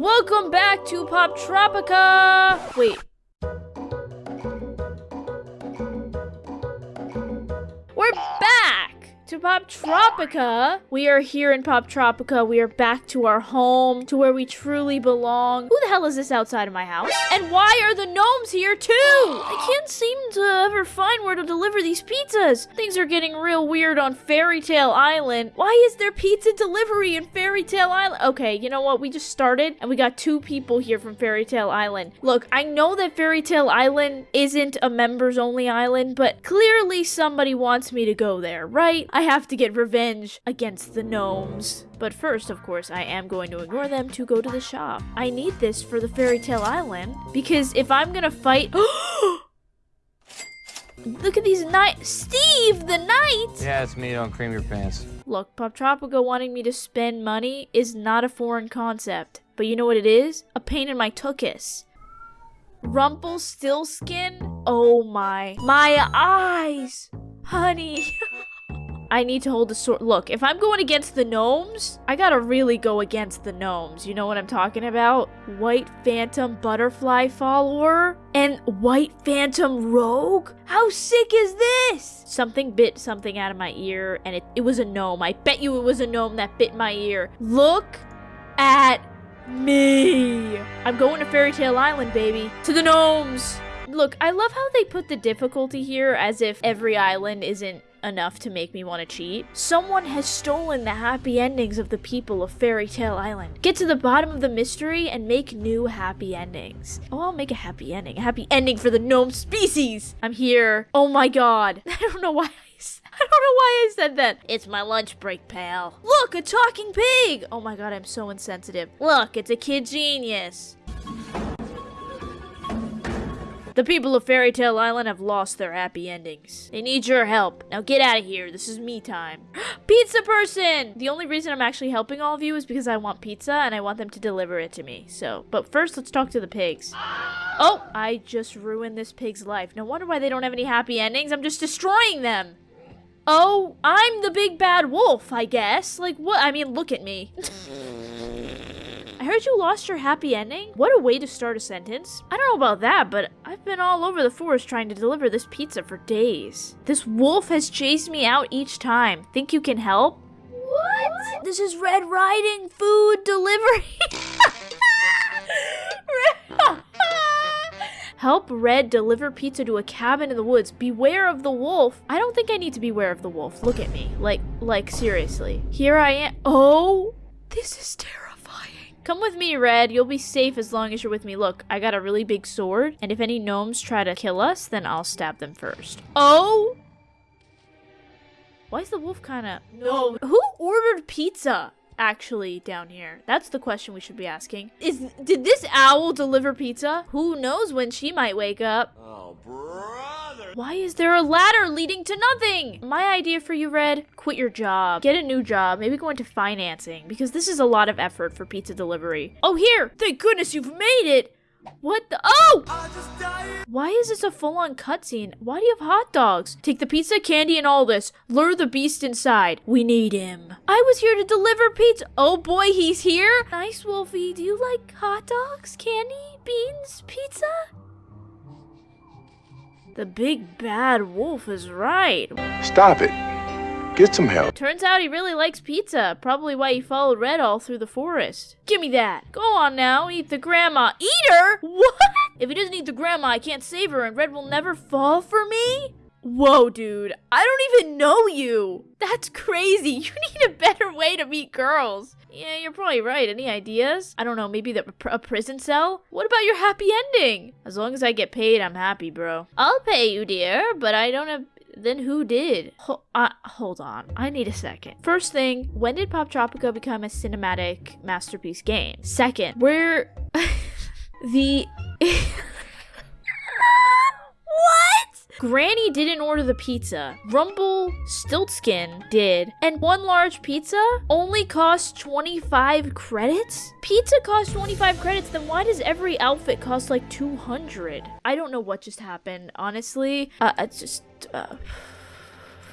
Welcome back to Poptropica. Wait. Poptropica. We are here in Poptropica. We are back to our home, to where we truly belong. Who the hell is this outside of my house? And why are the gnomes here too? I can't seem to ever find where to deliver these pizzas. Things are getting real weird on Fairy Tale Island. Why is there pizza delivery in Fairy Tale Island? Okay, you know what? We just started and we got two people here from Fairy Tale Island. Look, I know that Fairy Tale Island isn't a members only island, but clearly somebody wants me to go there, right? I have to get revenge against the gnomes. But first, of course, I am going to ignore them to go to the shop. I need this for the Fairy Tale Island because if I'm gonna fight. Look at these knights. Steve, the knight! Yeah, it's me. Don't cream your pants. Look, Poptropica wanting me to spend money is not a foreign concept. But you know what it is? A pain in my tuchus. Rumpelstiltskin? Oh my. My eyes! Honey. I need to hold the sword. Look, if I'm going against the gnomes, I gotta really go against the gnomes. You know what I'm talking about? White Phantom Butterfly Follower and White Phantom Rogue? How sick is this? Something bit something out of my ear, and it, it was a gnome. I bet you it was a gnome that bit my ear. Look at me. I'm going to Fairy Tale Island, baby. To the gnomes. Look, I love how they put the difficulty here as if every island isn't enough to make me want to cheat. Someone has stolen the happy endings of the people of Fairy Tale Island. Get to the bottom of the mystery and make new happy endings. Oh, I'll make a happy ending. A happy ending for the gnome species. I'm here. Oh my god. I don't know why I I don't know why I said that. It's my lunch break, pal. Look, a talking pig. Oh my god, I'm so insensitive. Look, it's a kid genius. The people of Fairy Tale Island have lost their happy endings. They need your help. Now get out of here. This is me time. pizza person! The only reason I'm actually helping all of you is because I want pizza and I want them to deliver it to me. So, but first let's talk to the pigs. Oh, I just ruined this pig's life. No wonder why they don't have any happy endings. I'm just destroying them. Oh, I'm the big bad wolf, I guess. Like, what? I mean, look at me. I heard you lost your happy ending? What a way to start a sentence. I don't know about that, but I've been all over the forest trying to deliver this pizza for days. This wolf has chased me out each time. Think you can help? What? This is Red Riding Food Delivery. Help Red deliver pizza to a cabin in the woods. Beware of the wolf. I don't think I need to beware of the wolf. Look at me. Like, like, seriously. Here I am. Oh, this is terrifying. Come with me, Red. You'll be safe as long as you're with me. Look, I got a really big sword, and if any gnomes try to kill us, then I'll stab them first. Oh! Why is the wolf kind of... No. Who ordered pizza? Actually, down here. That's the question we should be asking. Is did this owl deliver pizza? Who knows when she might wake up? Oh, brother. Why is there a ladder leading to nothing? My idea for you, Red, quit your job. Get a new job. Maybe go into financing because this is a lot of effort for pizza delivery. Oh, here! Thank goodness you've made it! What the- Oh! Why is this a full-on cutscene? Why do you have hot dogs? Take the pizza, candy, and all this. Lure the beast inside. We need him. I was here to deliver pizza. Oh boy, he's here. Nice, Wolfie. Do you like hot dogs, candy, beans, pizza? The big bad wolf is right. Stop it. Get some help. Turns out he really likes pizza. Probably why he followed Red all through the forest. Give me that. Go on now, eat the grandma. Eat her? What? If he doesn't eat the grandma, I can't save her and Red will never fall for me? Whoa, dude. I don't even know you. That's crazy. You need a better way to meet girls. Yeah, you're probably right. Any ideas? I don't know, maybe the, a prison cell? What about your happy ending? As long as I get paid, I'm happy, bro. I'll pay you, dear, but I don't have then who did? Ho- uh, hold on, I need a second. First thing, when did Poptropica become a cinematic masterpiece game? Second, where the? Granny didn't order the pizza. Rumble Stiltskin did. And one large pizza only costs 25 credits? Pizza costs 25 credits, then why does every outfit cost like 200? I don't know what just happened, honestly. Uh, it's just. Uh...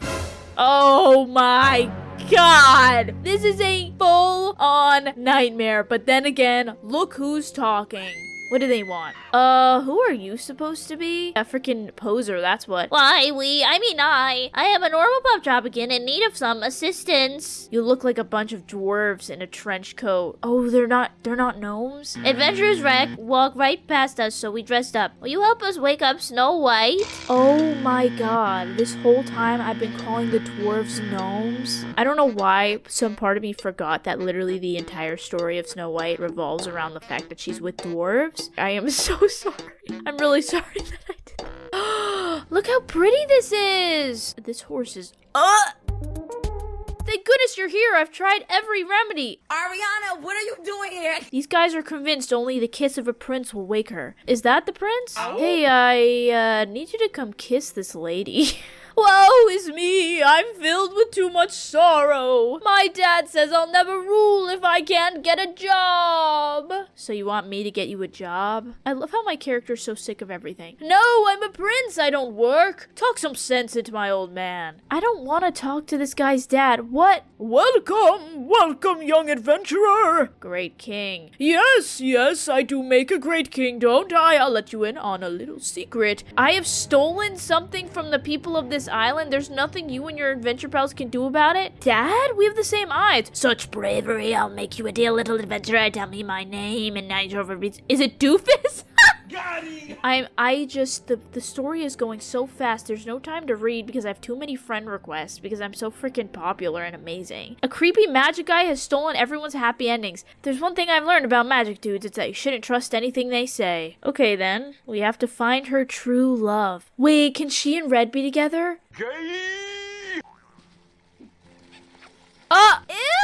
Oh my god! This is a full on nightmare. But then again, look who's talking. What do they want? Uh, who are you supposed to be? A freaking poser, that's what. Why, we, I mean I, I am a normal pup job again in need of some assistance. You look like a bunch of dwarves in a trench coat. Oh, they're not, they're not gnomes? Adventurers Wreck walked right past us, so we dressed up. Will you help us wake up Snow White? Oh my god, this whole time I've been calling the dwarves gnomes. I don't know why some part of me forgot that literally the entire story of Snow White revolves around the fact that she's with dwarves. I am so sorry. I'm really sorry that I did. Look how pretty this is. This horse is. Uh! Thank goodness you're here. I've tried every remedy. Ariana, what are you doing here? These guys are convinced only the kiss of a prince will wake her. Is that the prince? Hey, I uh, need you to come kiss this lady. Woe is me! I'm filled with too much sorrow. My dad says I'll never rule if I can't get a job. So you want me to get you a job? I love how my character's so sick of everything. No, I'm a prince. I don't work. Talk some sense into my old man. I don't want to talk to this guy's dad. What? Welcome, welcome, young adventurer. Great king. Yes, yes, I do make a great king, don't I? I'll let you in on a little secret. I have stolen something from the people of this island. There's nothing you and your adventure pals can do about it. Dad, we have the same eyes. Such bravery, I'll make you a dear little adventurer. Tell me my name and night over Is it Doofus? I'm I just the the story is going so fast. There's no time to read because I have too many friend requests because I'm so freaking popular and amazing. A creepy magic guy has stolen everyone's happy endings. There's one thing I've learned about magic dudes, it's that you shouldn't trust anything they say. Okay then, we have to find her true love. Wait, can she and Red be together? Uh, ew!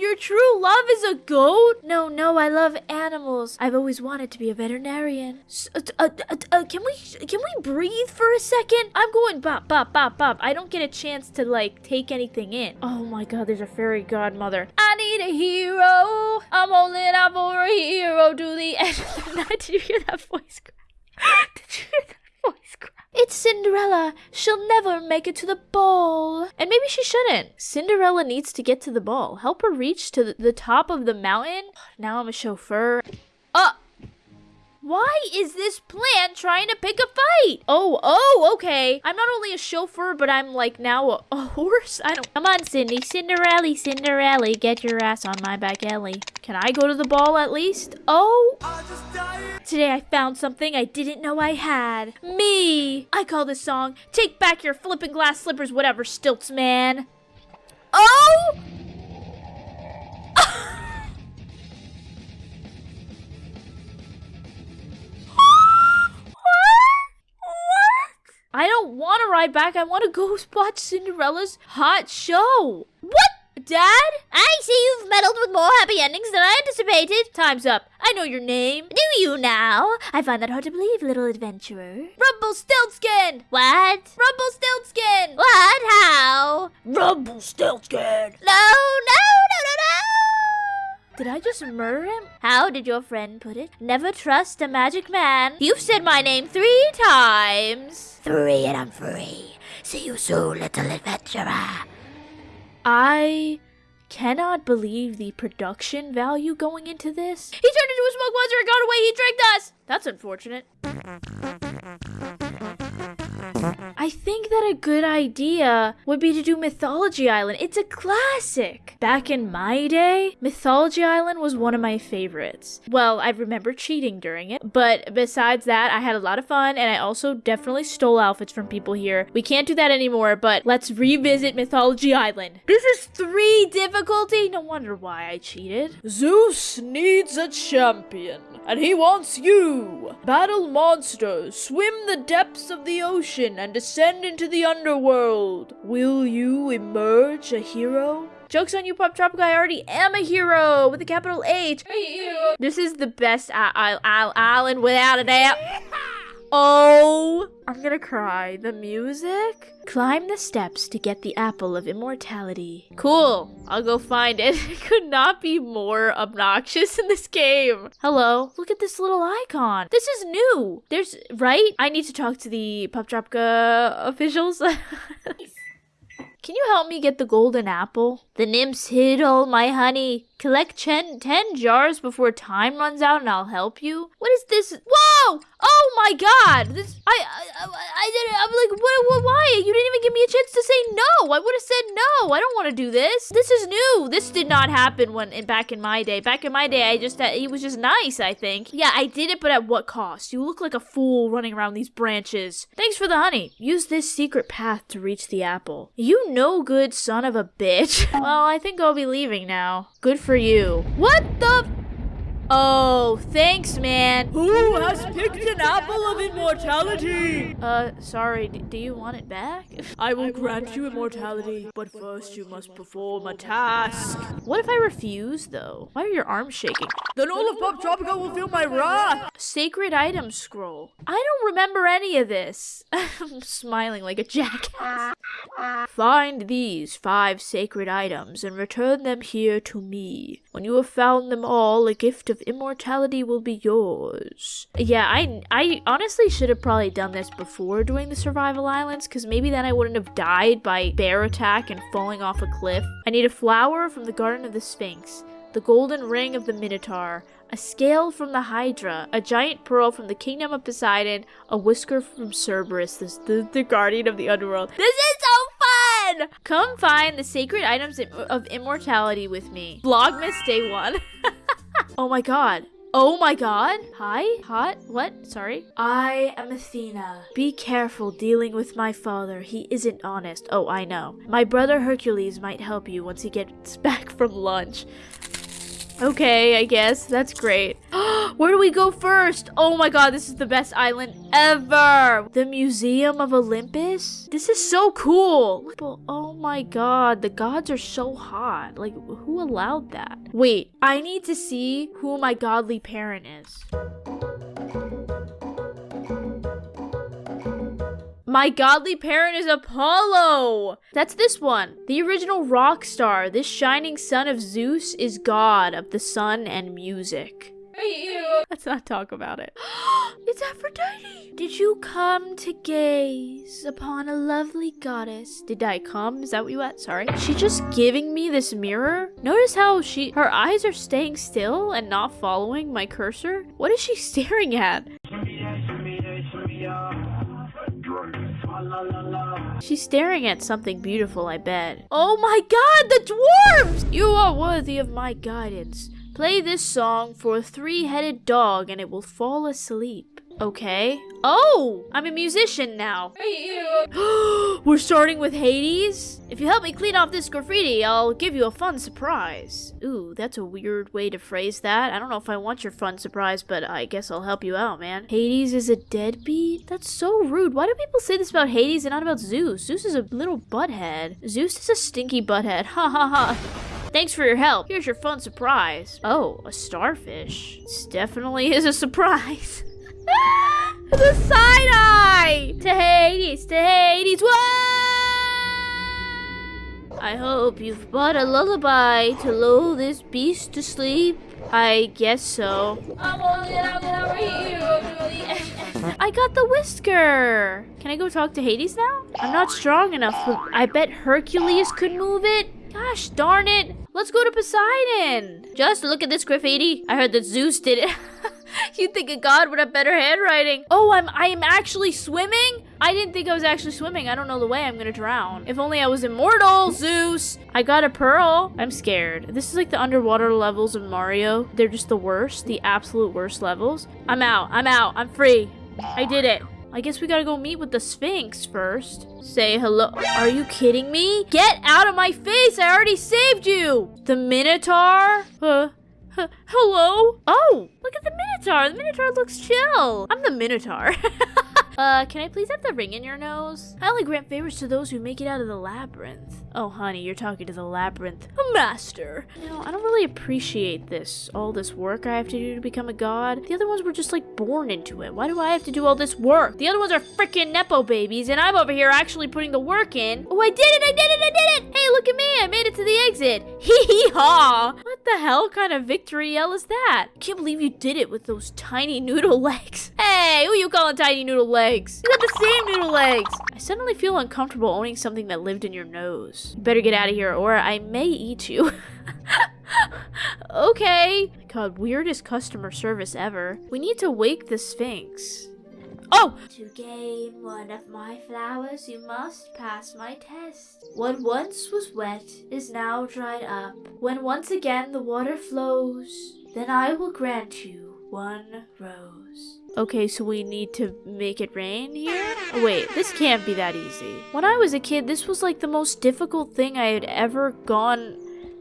Your true love is a goat? No, no, I love animals. I've always wanted to be a veterinarian. Uh, uh, uh, uh, can we can we breathe for a second? I'm going bop bop bop bop. I don't get a chance to like take anything in. Oh my god, there's a fairy godmother. I need a hero. I'm holding out for a hero to the end of the night. Did you hear that voice crack? Did you hear that voice crack? It's Cinderella. She'll never make it to the ball. And maybe she shouldn't. Cinderella needs to get to the ball. Help her reach to the, top of the mountain. Now I'm a chauffeur. Uh, why is this plant trying to pick a fight? Oh, oh, okay. I'm not only a chauffeur, but I'm like now a, a horse. I don't. Come on, Cindy. Cinderella, Cinderella, get your ass on my back alley. Can I go to the ball at least? Oh, today I found something I didn't know I had. Me. I call this song "Take Back Your Flipping Glass Slippers," whatever, stilts man. Oh. I don't want to ride back. I want to go watch Cinderella's hot show. What? Dad? I see you've meddled with more happy endings than I anticipated. Time's up. I know your name. Do you now? I find that hard to believe, little adventurer. Rumpelstiltskin! What? Rumpelstiltskin! What? How? Rumpelstiltskin. No! Did I just murder him? How did your friend put it? Never trust a magic man. You've said my name three times. Three and I'm free. See you soon, little adventurer. I cannot believe the production value going into this. He turned into a smoke monster and got away. He tricked us. That's unfortunate. I think that a good idea would be to do Mythology Island. It's a classic. Back in my day, Mythology Island was one of my favorites. Well, I remember cheating during it, but besides that, I had a lot of fun and I also definitely stole outfits from people here. We can't do that anymore, but let's revisit Mythology Island. This is three difficulty. No wonder why I cheated. Zeus needs a champion, and he wants you. Battle monsters, swim the depths of the ocean, and descend into the underworld. Will you emerge a hero? Joke's on you, Pop Tropic. I already am a hero with a capital H. This is the best I- I- I- island without a doubt. Oh, I'm gonna cry. The music? Climb the steps to get the apple of immortality. Cool. I'll go find it. It could not be more obnoxious in this game. Hello. Look at this little icon. This is new. There's, right? I need to talk to the Poptropica officials. Can you help me get the golden apple? The nymphs hid all my honey. Collect ten, ten jars before time runs out and I'll help you. What is this? Whoa! Oh my god! This I I, I, didn't I'm like what, what why? You didn't even give me a chance to say no. I would have said no. I don't want to do this. This is new. This did not happen when in, back in my day. Back in my day, I just uh, it was just nice, I think. Yeah, I did it, but at what cost? You look like a fool running around these branches. Thanks for the honey. Use this secret path to reach the apple. You no good son of a bitch. well, I think I'll be leaving now. Good for you. What the? Oh, thanks, man. Who has picked an apple of immortality? Uh, sorry, do you want it back? I will grant you immortality, but first you must perform a task. What if I refuse, though? Why are your arms shaking? Then all of Poptropica will feel my wrath. Sacred item scroll. I don't remember any of this. I'm smiling like a jackass. Find these five sacred items and return them here to me. When you have found them all, a gift of immortality will be yours. Yeah, I I honestly should have probably done this before doing the survival islands cuz maybe then I wouldn't have died by bear attack and falling off a cliff. I need a flower from the garden of the Sphinx, the golden ring of the Minotaur, a scale from the Hydra, a giant pearl from the kingdom of Poseidon, a whisker from Cerberus, the, the, the guardian of the underworld. This is so Come find the sacred items of immortality with me. Vlogmas day one. oh my god. Oh my god. Hi? Hot? What? Sorry? I am Athena. Be careful dealing with my father. He isn't honest. Oh, I know. My brother Hercules might help you once he gets back from lunch. Okay, I guess. That's great. Where do we go first? Oh my god, this is the best island ever! The Museum of Olympus? This is so cool! Oh my god, the gods are so hot. Like, who allowed that? Wait, I need to see who my godly parent is. My godly parent is Apollo! That's this one. The original rock star, this shining son of Zeus, is god of the sun and music. Let's not talk about it. it's Aphrodite! Did you come to gaze upon a lovely goddess? Did I come? Is that what you at? Sorry. She just giving me this mirror? Notice how she her eyes are staying still and not following my cursor? What is she staring at? She's staring at something beautiful, I bet. Oh my god, the dwarves! You are worthy of my guidance. Play this song for a three headed dog and it will fall asleep. Okay. Oh, I'm a musician now. We're starting with Hades? If you help me clean off this graffiti, I'll give you a fun surprise. Ooh, that's a weird way to phrase that. I don't know if I want your fun surprise, but I guess I'll help you out, man. Hades is a deadbeat? That's so rude. Why do people say this about Hades and not about Zeus? Zeus is a little butthead. Zeus is a stinky butthead. Ha ha ha. Thanks for your help. Here's your fun surprise. Oh, a starfish. This definitely is a surprise. the side eye! To Hades, to Hades, whoa! I hope you've bought a lullaby to lull this beast to sleep. I guess so. I got the whisker! Can I go talk to Hades now? I'm not strong enough, I bet Hercules could move it. Gosh darn it! Let's go to Poseidon! Just look at this graffiti. I heard that Zeus did it. You'd think a god would have better handwriting. Oh, I'm I am actually swimming? I didn't think I was actually swimming. I don't know the way. I'm gonna drown. If only I was immortal, Zeus. I got a pearl. I'm scared. This is like the underwater levels of Mario. They're just the worst, the absolute worst levels. I'm out. I'm out. I'm free. I did it. I guess we gotta go meet with the Sphinx first. Say hello. Are you kidding me? Get out of my face! I already saved you! The Minotaur? Uh, h- hello? Oh, look at the Minotaur. The Minotaur looks chill. I'm the Minotaur. uh, can I please have the ring in your nose? I only grant favors to those who make it out of the labyrinth. Oh, honey, you're talking to the labyrinth. Master. You know, I don't really appreciate this, all this work I have to do to become a god. The other ones were just like born into it. Why do I have to do all this work? The other ones are freaking Nepo babies, and I'm over here actually putting the work in. Oh, I did it! I did it! I did it! Hey, look at me! I made it to the exit! Hee hee ha! What the hell kind of victory yell is that? Can't believe you did it with those tiny noodle legs. Hey, who you calling tiny noodle legs? You got the same noodle legs! I suddenly feel uncomfortable owning something that lived in your nose. You better get out of here or I may eat you. okay. God, weirdest customer service ever. We need to wake the Sphinx. Oh! To gain one of my flowers, you must pass my test. What once was wet is now dried up. When once again the water flows, then I will grant you one rose. Okay, so we need to make it rain here? Wait, this can't be that easy. When I was a kid, this was like the most difficult thing I had ever gone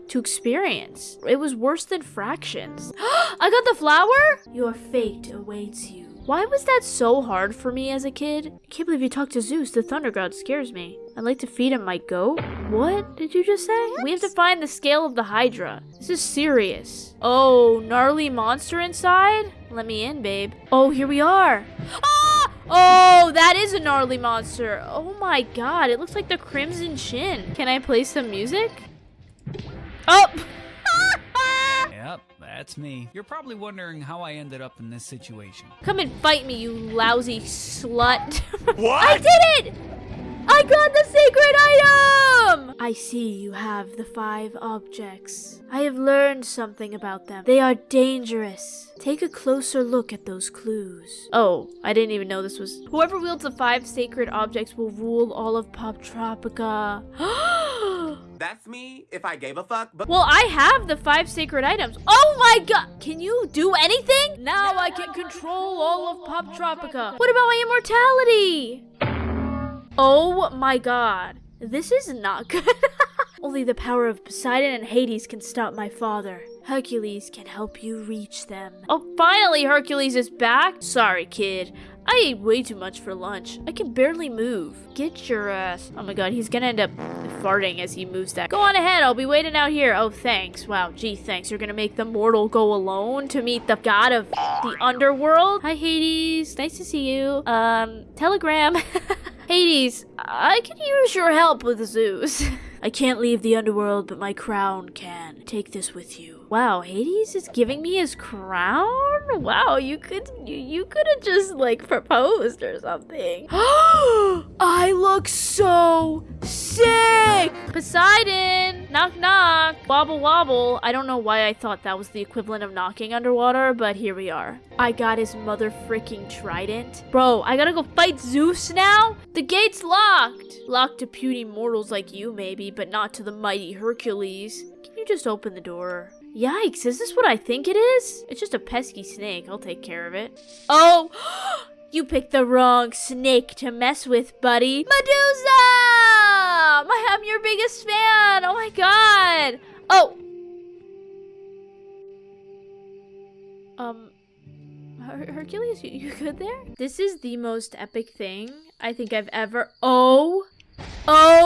to experience. It was worse than fractions. I got the flower? Your fate awaits you. Why was that so hard for me as a kid? I can't believe you talked to Zeus. The thunder god scares me. I'd like to feed him my goat. What did you just say? We have to find the scale of the Hydra. This is serious. Oh, gnarly monster inside? Let me in, babe. Oh, here we are. Ah! Oh, that is a gnarly monster. Oh my god, it looks like the Crimson Chin. Can I play some music? Oh! Yep, that's me. You're probably wondering how I ended up in this situation. Come and fight me, you lousy slut. What? I did it! I got the sacred item! I see you have the five objects. I have learned something about them. They are dangerous. Take a closer look at those clues. Oh, I didn't even know this was. Whoever wields the five sacred objects will rule all of Poptropica. That's me if I gave a fuck, but well, I have the five sacred items. Oh my god! Can you do anything? Now I can control all of Pop Tropica. What about my immortality? Oh my god. This is not good. Only the power of Poseidon and Hades can stop my father. Hercules can help you reach them. Oh, finally Hercules is back? Sorry, kid. I ate way too much for lunch. I can barely move. Get your ass. Oh my god, he's gonna end up farting as he moves that. Go on ahead, I'll be waiting out here. Oh, thanks. Wow, gee, thanks. You're gonna make the mortal go alone to meet the god of the underworld? Hi, Hades. Nice to see you. Um, telegram. Hades, I could use your help with Zeus. I can't leave the underworld, but my crown can. Take this with you. Wow, Hades is giving me his crown? Wow, you could you, you could have just like proposed or something. I look so sick! Poseidon! Knock knock! Wobble wobble. I don't know why I thought that was the equivalent of knocking underwater, but here we are. I got his mother freaking trident. Bro, I gotta go fight Zeus now? The gate's locked! Locked to puny mortals like you, maybe, but not to the mighty Hercules. Can you just open the door? Yikes, is this what I think it is? It's just a pesky snake. I'll take care of it. Oh! you picked the wrong snake to mess with, buddy. Medusa! I'm your biggest fan. Oh my god. Oh. Um, Her- Hercules, you, you good there? This is the most epic thing I think I've ever. Oh. Oh.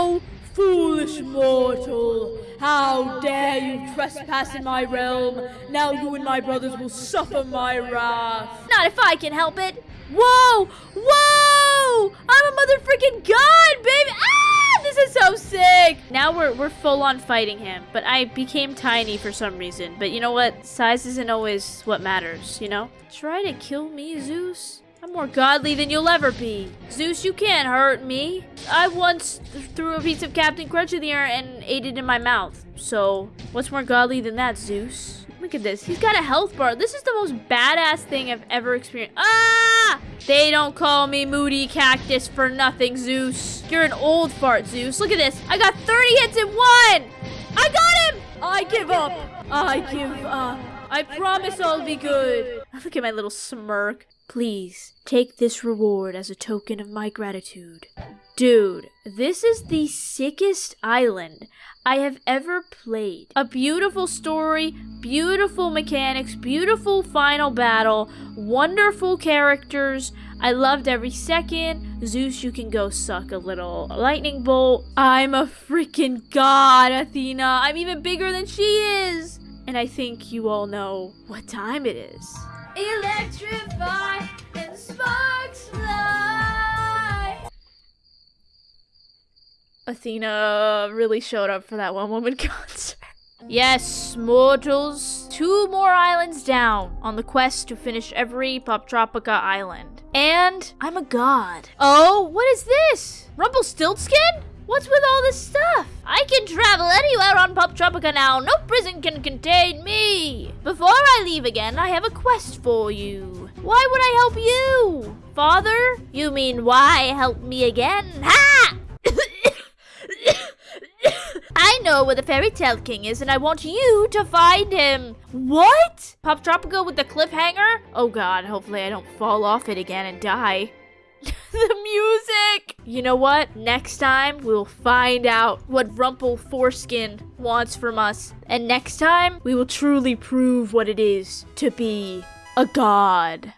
How dare you trespass in my realm? Now you and my brothers will suffer my wrath. Not if I can help it. Whoa! Whoa! I'm a mother freaking god, baby! Ah! This is so sick! Now we're, we're full on fighting him, but I became tiny for some reason. But you know what? Size isn't always what matters, you know? Try to kill me, Zeus? I'm more godly than you'll ever be. Zeus, you can't hurt me. I once th- threw a piece of Captain Crunch in the air and ate it in my mouth. So, what's more godly than that, Zeus? Look at this. He's got a health bar. This is the most badass thing I've ever experienced. Ah! They don't call me Moody Cactus for nothing, Zeus. You're an old fart, Zeus. Look at this. I got 30 hits in one! I got him! I give up. I give up. I promise I'll be good. Look at my little smirk. Please, take this reward as a token of my gratitude. Dude, this is the sickest island I have ever played. A beautiful story, beautiful mechanics, beautiful final battle, wonderful characters. I loved every second. Zeus, you can go suck a little lightning bolt. I'm a freaking god, Athena. I'm even bigger than she is. And I think you all know what time it is. Electrify and sparks fly. Athena really showed up for that one woman concert. Yes, mortals, two more islands down on the quest to finish every Poptropica island. And I'm a god. Oh, what is this? Rumpelstiltskin? What's with all this stuff? I can travel anywhere on Poptropica now. No prison can contain me. Before I leave again, I have a quest for you. Why would I help you? Father? You mean why help me again? Ha! I know where the fairy tale king is, and I want you to find him. What? Pop Tropico with the cliffhanger? Oh god, hopefully I don't fall off it again and die. the music! You know what? Next time we'll find out what Rumple Foreskin wants from us. And next time we will truly prove what it is to be a god.